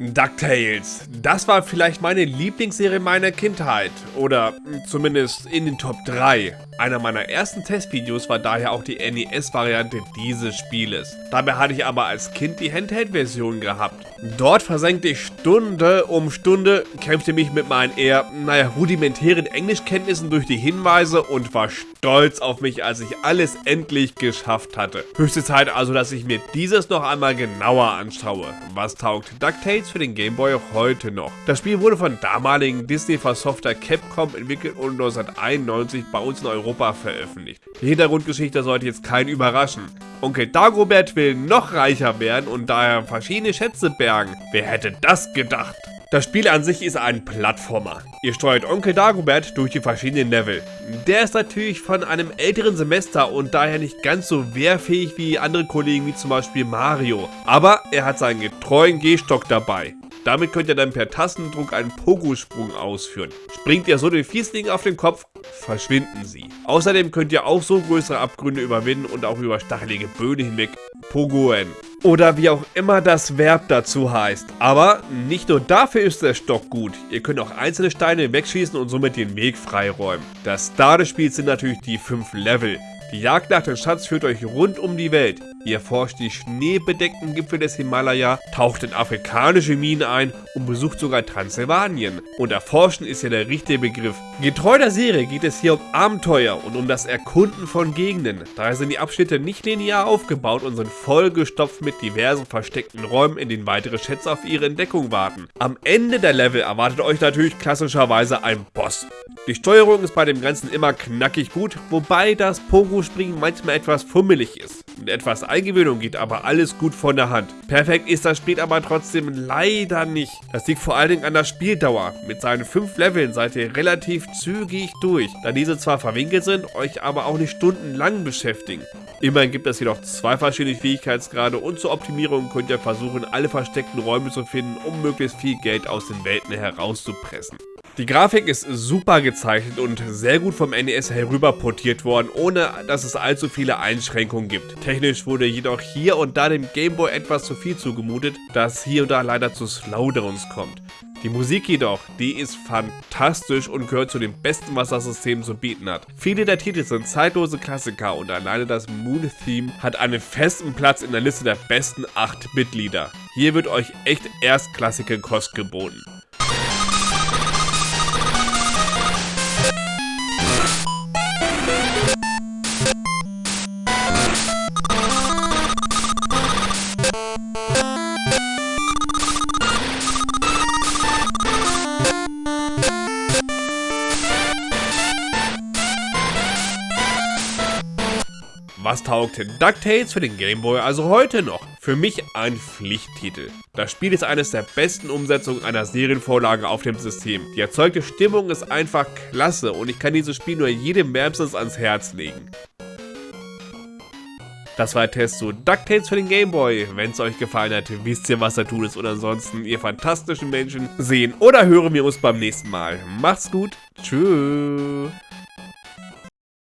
DuckTales. Das war vielleicht meine Lieblingsserie meiner Kindheit. Oder zumindest in den Top 3. Einer meiner ersten Testvideos war daher auch die NES-Variante dieses Spieles. Dabei hatte ich aber als Kind die Handheld-Version gehabt. Dort versenkte ich Stunde um Stunde, kämpfte mich mit meinen eher, naja, rudimentären Englischkenntnissen durch die Hinweise und war stolz auf mich, als ich alles endlich geschafft hatte. Höchste Zeit also, dass ich mir dieses noch einmal genauer anschaue. Was taugt DuckTales für den Gameboy heute noch. Das Spiel wurde von damaligen Disney-Versofter Capcom entwickelt und 1991 bei uns in Europa veröffentlicht. Die Hintergrundgeschichte sollte jetzt keinen überraschen. Onkel Dagobert will noch reicher werden und daher verschiedene Schätze bergen. Wer hätte das gedacht? Das Spiel an sich ist ein Plattformer. Ihr steuert Onkel Dagobert durch die verschiedenen Level. Der ist natürlich von einem älteren Semester und daher nicht ganz so wehrfähig wie andere Kollegen wie zum Beispiel Mario. Aber er hat seinen getreuen Gehstock dabei. Damit könnt ihr dann per Tastendruck einen Pogo-Sprung ausführen. Springt ihr so den Fiesling auf den Kopf, verschwinden sie. Außerdem könnt ihr auch so größere Abgründe überwinden und auch über stachelige Böden hinweg pogoen. Oder wie auch immer das Verb dazu heißt. Aber nicht nur dafür ist der Stock gut. Ihr könnt auch einzelne Steine wegschießen und somit den Weg freiräumen. Das Star des Spiels sind natürlich die 5 Level. Die Jagd nach dem Schatz führt euch rund um die Welt. Ihr erforscht die schneebedeckten Gipfel des Himalaya, taucht in afrikanische Minen ein und besucht sogar Transsilvanien. Und erforschen ist ja der richtige Begriff. Getreu der Serie geht es hier um Abenteuer und um das Erkunden von Gegenden. Daher sind die Abschnitte nicht linear aufgebaut und sind vollgestopft mit diversen versteckten Räumen, in denen weitere Schätze auf ihre Entdeckung warten. Am Ende der Level erwartet euch natürlich klassischerweise ein Boss. Die Steuerung ist bei dem Ganzen immer knackig gut, wobei das Pogo-Springen manchmal etwas fummelig ist. Mit etwas Eingewöhnung geht aber alles gut von der Hand. Perfekt ist das Spiel aber trotzdem leider nicht. Das liegt vor allen Dingen an der Spieldauer. Mit seinen 5 Leveln seid ihr relativ zügig durch, da diese zwar verwinkelt sind, euch aber auch nicht stundenlang beschäftigen. Immerhin gibt es jedoch zwei verschiedene Fähigkeitsgrade und zur Optimierung könnt ihr versuchen, alle versteckten Räume zu finden, um möglichst viel Geld aus den Welten herauszupressen. Die Grafik ist super gezeichnet und sehr gut vom NES herüber portiert worden, ohne dass es allzu viele Einschränkungen gibt. Technisch wurde jedoch hier und da dem Gameboy etwas zu viel zugemutet, dass hier und da leider zu Slowdowns kommt. Die Musik jedoch, die ist fantastisch und gehört zu den besten, was das System zu bieten hat. Viele der Titel sind zeitlose Klassiker und alleine das Moon-Theme hat einen festen Platz in der Liste der besten 8-Bit-Lieder. Hier wird euch echt erstklassige Kost geboten. Was taugt DuckTales für den Gameboy also heute noch? Für mich ein Pflichttitel. Das Spiel ist eines der besten Umsetzungen einer Serienvorlage auf dem System. Die erzeugte Stimmung ist einfach klasse und ich kann dieses Spiel nur jedem wärmstens ans Herz legen. Das war der Test zu DuckTales für den Gameboy. Wenn es euch gefallen hat, wisst ihr, was da tut ist. Und ansonsten, ihr fantastischen Menschen, sehen oder hören wir uns beim nächsten Mal. Macht's gut. Tschüss.